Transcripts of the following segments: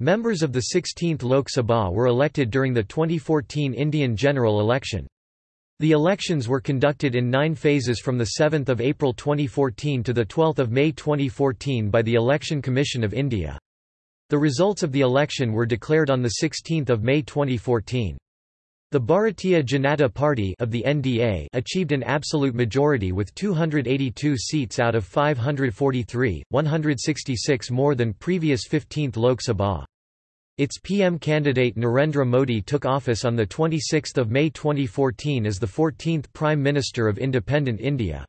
Members of the 16th Lok Sabha were elected during the 2014 Indian general election. The elections were conducted in nine phases from 7 April 2014 to 12 May 2014 by the Election Commission of India. The results of the election were declared on 16 May 2014. The Bharatiya Janata Party of the NDA achieved an absolute majority with 282 seats out of 543, 166 more than previous 15th Lok Sabha. Its PM candidate Narendra Modi took office on 26 May 2014 as the 14th Prime Minister of independent India.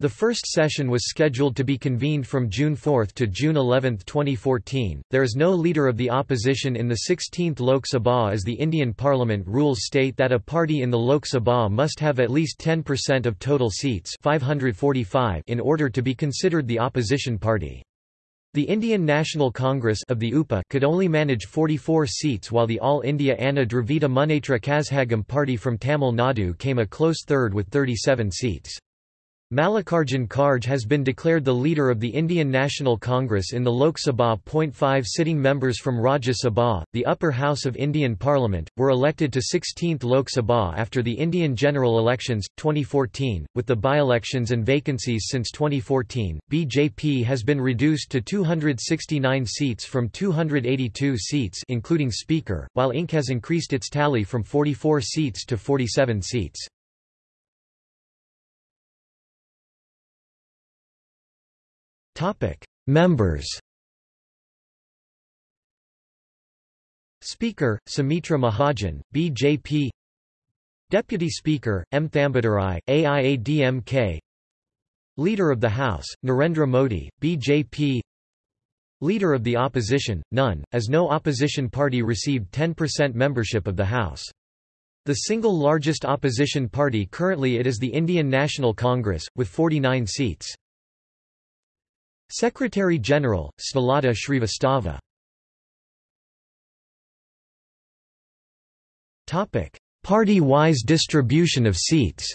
The first session was scheduled to be convened from June 4 to June 11, 2014. There is no leader of the opposition in the 16th Lok Sabha as the Indian Parliament rules state that a party in the Lok Sabha must have at least 10% of total seats 545 in order to be considered the opposition party. The Indian National Congress of the UPA could only manage 44 seats while the All India Anna Dravida Munnetra Kazhagam party from Tamil Nadu came a close third with 37 seats. Mallikarjun Kharge has been declared the leader of the Indian National Congress in the Lok Sabha. 5 sitting members from Rajya Sabha, the upper house of Indian Parliament, were elected to 16th Lok Sabha after the Indian general elections, 2014. With the by-elections and vacancies since 2014, BJP has been reduced to 269 seats from 282 seats including Speaker, while INC has increased its tally from 44 seats to 47 seats. Members Speaker, Sumitra Mahajan, BJP Deputy Speaker, M. Thambidurai, AIADMK Leader of the House, Narendra Modi, BJP Leader of the Opposition, none, as no opposition party received 10% membership of the House. The single largest opposition party currently it is the Indian National Congress, with 49 seats. Secretary-General, Snehlata Shrivastava Party-wise distribution of seats.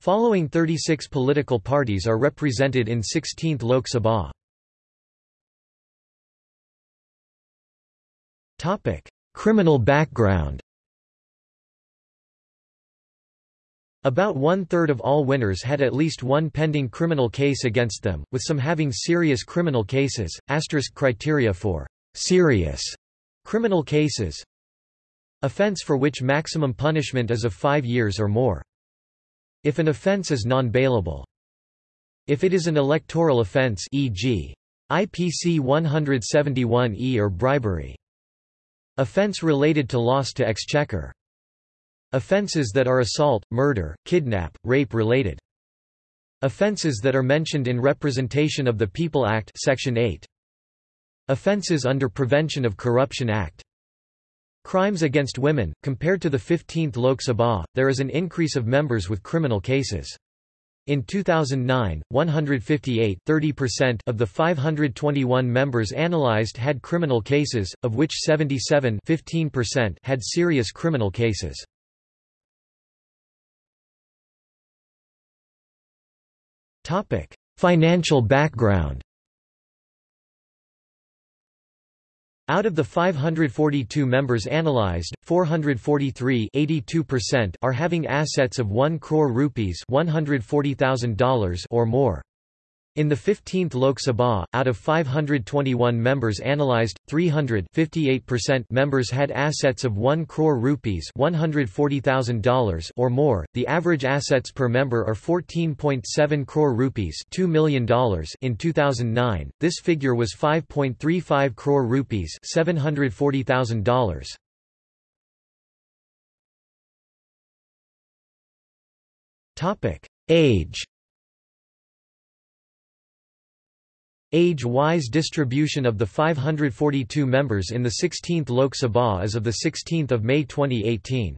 Following 36 political parties are represented in 16th Lok Sabha. Criminal background About one-third of all winners had at least one pending criminal case against them, with some having serious criminal cases. Asterisk criteria for serious criminal cases offense for which maximum punishment is of five years or more. If an offense is non-bailable. If it is an electoral offense e.g. IPC 171e or bribery. Offense related to loss to exchequer. Offences that are assault, murder, kidnap, rape related. Offences that are mentioned in Representation of the People Act Section 8. Offences under Prevention of Corruption Act. Crimes against women, compared to the 15th Lok Sabha, there is an increase of members with criminal cases. In 2009, 158 of the 521 members analyzed had criminal cases, of which 77 had serious criminal cases. Financial background Out of the 542 members analyzed, 443 are having assets of 1 crore rupees $140,000 or more. In the 15th Lok Sabha, out of 521 members analyzed, 300 members had assets of 1 crore rupees $140,000 or more. The average assets per member are 14.7 crore rupees $2 million in 2009. This figure was 5.35 crore rupees $740,000. Topic: Age Age-wise distribution of the 542 members in the 16th Lok Sabha as of 16 May 2018